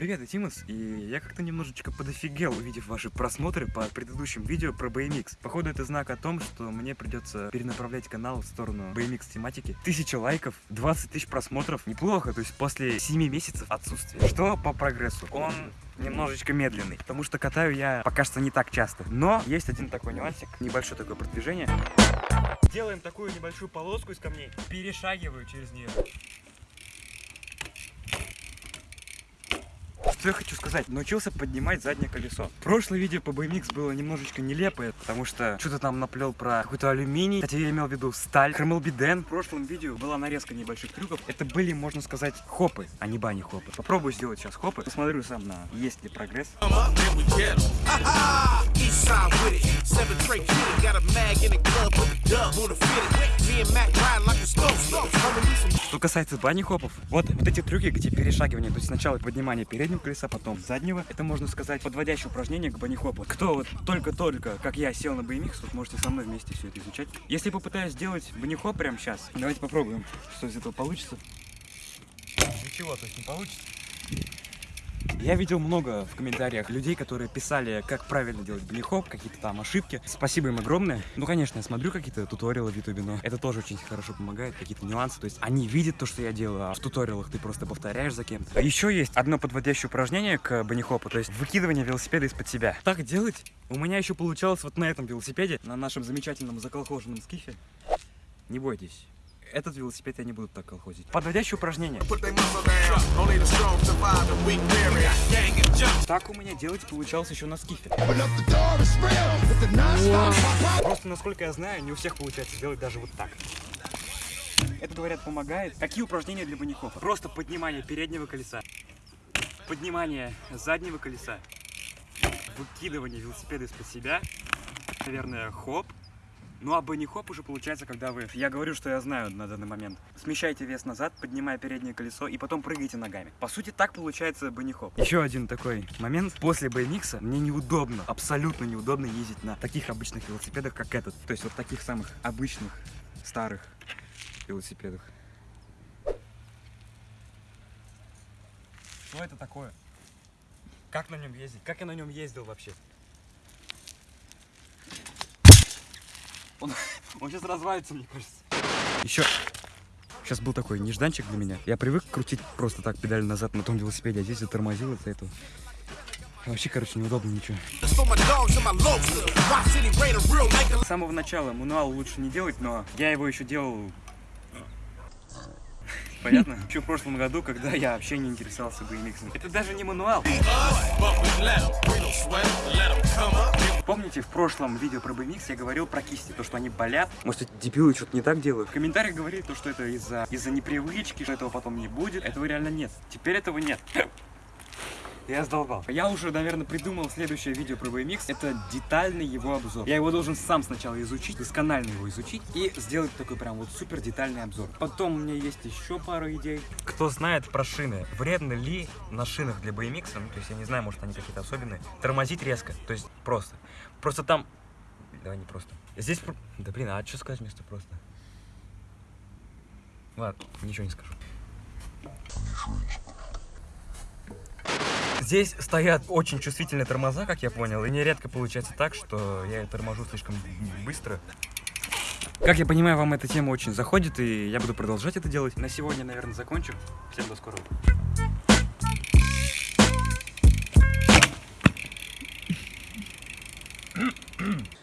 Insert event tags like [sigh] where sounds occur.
Привет, я Тимас, и я как-то немножечко подофигел, увидев ваши просмотры по предыдущим видео про BMX. Походу, это знак о том, что мне придется перенаправлять канал в сторону BMX тематики. Тысяча лайков, 20 тысяч просмотров, неплохо, то есть после 7 месяцев отсутствия. Что по прогрессу? Он немножечко медленный, потому что катаю я пока что не так часто. Но есть один такой нюансик, небольшое такое продвижение. Делаем такую небольшую полоску из камней, перешагиваю через нее. Что я хочу сказать? Научился поднимать заднее колесо. Прошлое видео по BMX было немножечко нелепое, потому что что-то там наплел про какой-то алюминий. Кстати, я имел в виду сталь. Хромелбиден. В прошлом видео была нарезка небольших трюков. Это были, можно сказать, хопы, а не бани-хопы. Попробую сделать сейчас хопы. Посмотрю сам на есть ли прогресс. Касается бани-хопов, вот, вот эти трюки, где перешагивание, то есть сначала поднимание переднего колеса, потом заднего, это можно сказать подводящее упражнение к бани-хопу. Кто вот только-только, как я, сел на BMX, вот можете со мной вместе все это изучать. Если попытаюсь сделать бани-хоп прямо сейчас, давайте попробуем, что из этого получится. Ничего, то есть не получится. Я видел много в комментариях людей, которые писали, как правильно делать бенихоп, какие-то там ошибки. Спасибо им огромное. Ну, конечно, я смотрю какие-то туториалы в ютубе, но это тоже очень хорошо помогает, какие-то нюансы. То есть они видят то, что я делаю, а в туториалах ты просто повторяешь за кем-то. А еще есть одно подводящее упражнение к бенихопу, то есть выкидывание велосипеда из-под себя. Так делать у меня еще получалось вот на этом велосипеде, на нашем замечательном заколхоженном скифе. Не бойтесь этот велосипед я не буду так колхозить. Подводящее упражнение. Так у меня делать получалось еще на скифе. Просто, насколько я знаю, не у всех получается сделать даже вот так. Это, говорят, помогает. Какие упражнения для банихопа? Просто поднимание переднего колеса, поднимание заднего колеса, выкидывание велосипеда из-под себя, наверное, хоп, ну а бенни-хоп уже получается, когда вы... Я говорю, что я знаю на данный момент. Смещайте вес назад, поднимая переднее колесо и потом прыгайте ногами. По сути, так получается бенни-хоп. Еще один такой момент. После BMX мне неудобно, абсолютно неудобно ездить на таких обычных велосипедах, как этот. То есть вот таких самых обычных, старых велосипедах. Что это такое? Как на нем ездить? Как я на нем ездил вообще? Он, [laughs] он сейчас развалится, мне кажется. Еще Сейчас был такой нежданчик для меня. Я привык крутить просто так педаль назад на том велосипеде, а здесь затормозил из-за этого. Вообще, короче, неудобно ничего. С самого начала мануал лучше не делать, но я его еще делал Понятно? Еще в прошлом году, когда я вообще не интересовался BMX. Это даже не мануал. Помните, в прошлом видео про BMX я говорил про кисти, то, что они болят. Может, эти дебилы что-то не так делают? В комментариях говорили то, что это из-за из, -за, непривычки, что этого потом не будет. Этого реально нет. Теперь этого нет. Я сдолбал. Я уже, наверное, придумал следующее видео про BMX. Это детальный его обзор. Я его должен сам сначала изучить, досконально его изучить и сделать такой прям вот супер детальный обзор. Потом у меня есть еще пару идей. Кто знает про шины, вредно ли на шинах для BMX, ну, то есть я не знаю, может они какие-то особенные, тормозить резко, то есть просто. Просто там... Давай не просто. Здесь... Да блин, а что сказать вместо просто? Ладно, ничего не скажу. Ничего не скажу. Здесь стоят очень чувствительные тормоза, как я понял, и нередко получается так, что я торможу слишком быстро. Как я понимаю, вам эта тема очень заходит, и я буду продолжать это делать. На сегодня, наверное, закончу. Всем до скорого. Mm-hmm.